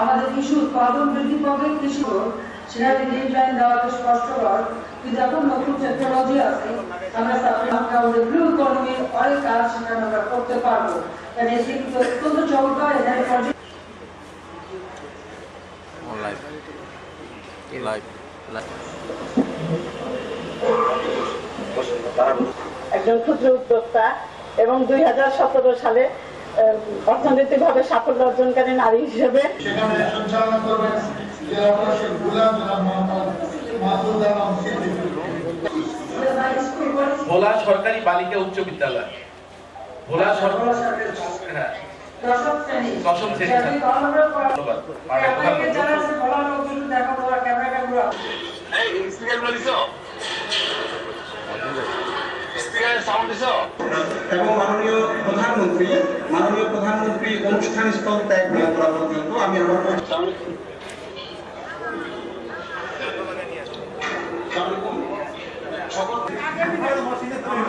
আমাদের কৃষি উৎপাদন বৃদ্ধি পাবে কৃষি সেখানে স্পষ্টকর। কিন্তু এখন নতুন টেকনোলজি আছে। আমরা আমাদের ব্লু ইকোনমির অনেক কাজ সেখানে আমরা করতে পারব। কারণ এটি কিন্তু অত্যন্ত চমৎকার এখানে একজন ক্ষুদ্র উদ্যোক্তা এবং দুই হাজার সতেরো সালে অর্থনৈতিকভাবে সাফল্য অর্জনকারী নারী হিসেবে। ভোলা সরকারি বালিকা উচ্চ বিদ্যালয়। ভোলা সরকার হ্যাঁ। দশম শ্রেণি। পড়া- ধন্যবাদ। মাননীয় আপনাকে এবং মাননীয় প্রধানমন্ত্রী মাননীয় প্রধানমন্ত্রী অনুষ্ঠান স্থল ত্যাগ না করা পর্যন্ত আমি আমার ইলেকট্রনিক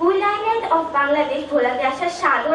আইল্যান্ড অফ বাংলাদেশ ভোলাতে আসার সাদর